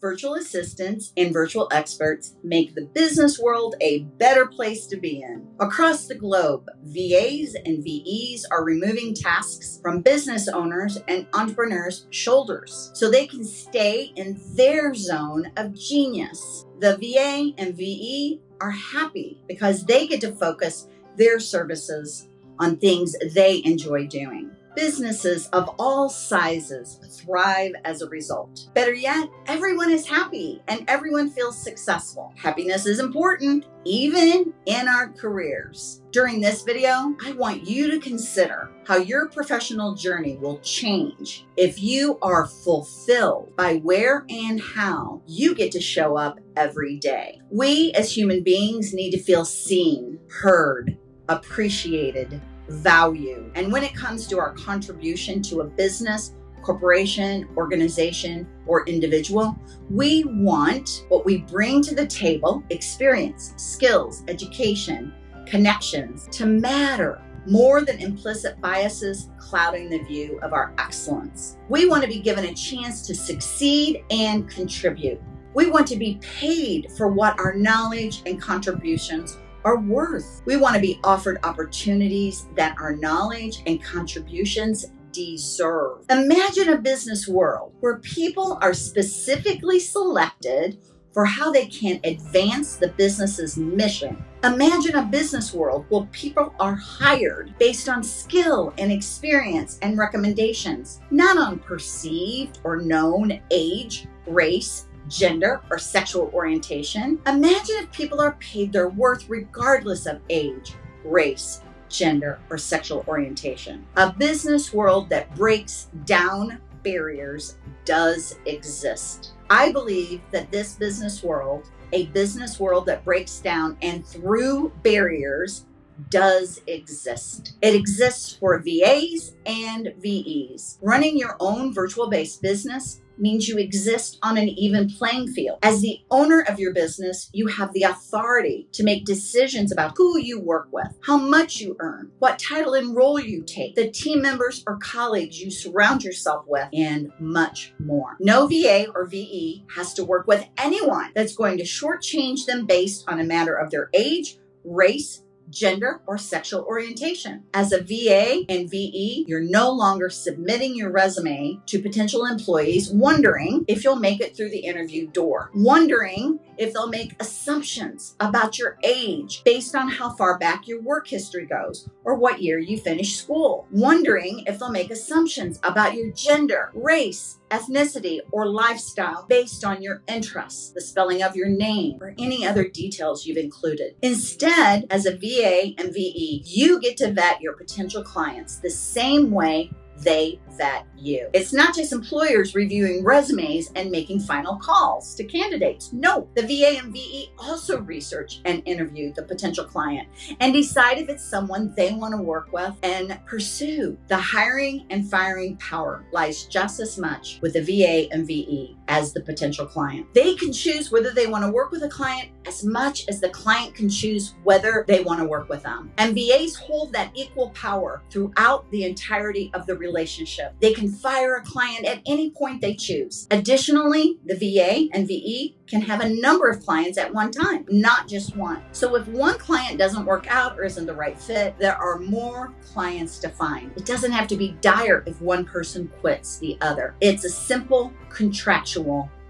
virtual assistants and virtual experts make the business world a better place to be in. Across the globe, VAs and VEs are removing tasks from business owners and entrepreneurs' shoulders so they can stay in their zone of genius. The VA and VE are happy because they get to focus their services on things they enjoy doing. Businesses of all sizes thrive as a result. Better yet, everyone is happy and everyone feels successful. Happiness is important, even in our careers. During this video, I want you to consider how your professional journey will change if you are fulfilled by where and how you get to show up every day. We as human beings need to feel seen, heard, appreciated, value. And when it comes to our contribution to a business, corporation, organization, or individual, we want what we bring to the table experience, skills, education, connections to matter more than implicit biases clouding the view of our excellence. We want to be given a chance to succeed and contribute. We want to be paid for what our knowledge and contributions are worth. We want to be offered opportunities that our knowledge and contributions deserve. Imagine a business world where people are specifically selected for how they can advance the business's mission. Imagine a business world where people are hired based on skill and experience and recommendations, not on perceived or known age, race, gender, or sexual orientation. Imagine if people are paid their worth regardless of age, race, gender, or sexual orientation. A business world that breaks down barriers does exist. I believe that this business world, a business world that breaks down and through barriers, does exist. It exists for VAs and VEs. Running your own virtual based business means you exist on an even playing field. As the owner of your business, you have the authority to make decisions about who you work with, how much you earn, what title and role you take, the team members or colleagues you surround yourself with, and much more. No VA or VE has to work with anyone that's going to shortchange them based on a matter of their age, race, gender, or sexual orientation. As a VA and VE, you're no longer submitting your resume to potential employees wondering if you'll make it through the interview door, wondering if they'll make assumptions about your age based on how far back your work history goes or what year you finished school, wondering if they'll make assumptions about your gender, race, ethnicity, or lifestyle based on your interests, the spelling of your name, or any other details you've included. Instead, as a VA and VE, you get to vet your potential clients the same way they vet you. It's not just employers reviewing resumes and making final calls to candidates. No, the VA and VE also research and interview the potential client and decide if it's someone they want to work with and pursue. The hiring and firing power lies just as much with the VA and VE as the potential client. They can choose whether they want to work with a client as much as the client can choose whether they want to work with them. And VAs hold that equal power throughout the entirety of the relationship. They can fire a client at any point they choose. Additionally, the VA and VE can have a number of clients at one time, not just one. So if one client doesn't work out or isn't the right fit, there are more clients to find. It doesn't have to be dire if one person quits the other. It's a simple contractual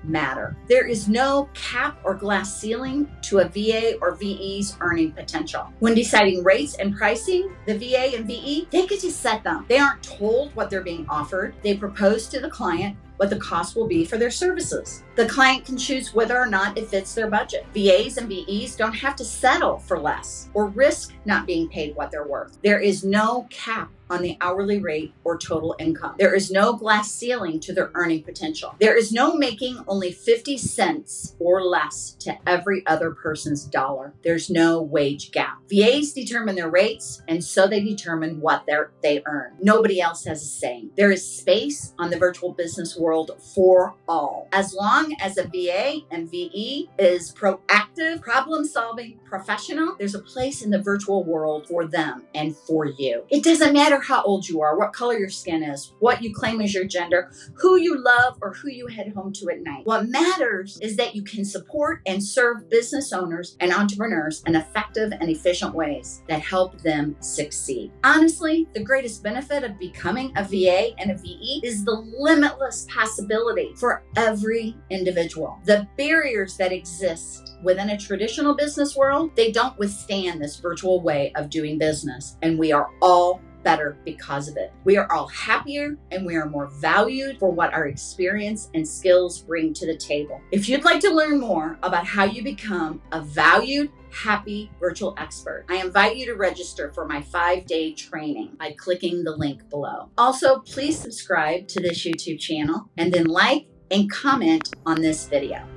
matter. There is no cap or glass ceiling to a VA or VE's earning potential. When deciding rates and pricing, the VA and VE, they get to set them. They aren't told what they're being offered. They propose to the client what the cost will be for their services. The client can choose whether or not it fits their budget. VAs and VEs don't have to settle for less or risk not being paid what they're worth. There is no cap on the hourly rate or total income. There is no glass ceiling to their earning potential. There is no making only 50 cents or less to every other person's dollar. There's no wage gap. VAs determine their rates and so they determine what they earn. Nobody else has a say. There is space on the virtual business world for all. As long as a VA and VE is proactive problem solving professional, there's a place in the virtual world for them and for you. It doesn't matter how old you are, what color your skin is, what you claim as your gender, who you love, or who you head home to at night. What matters is that you can support and serve business owners and entrepreneurs in effective and efficient ways that help them succeed. Honestly, the greatest benefit of becoming a VA and a VE is the limitless possibility for every individual. The barriers that exist within a traditional business world, they don't withstand this virtual way of doing business. And we are all better because of it. We are all happier and we are more valued for what our experience and skills bring to the table. If you'd like to learn more about how you become a valued, happy virtual expert, I invite you to register for my five day training by clicking the link below. Also, please subscribe to this YouTube channel and then like and comment on this video.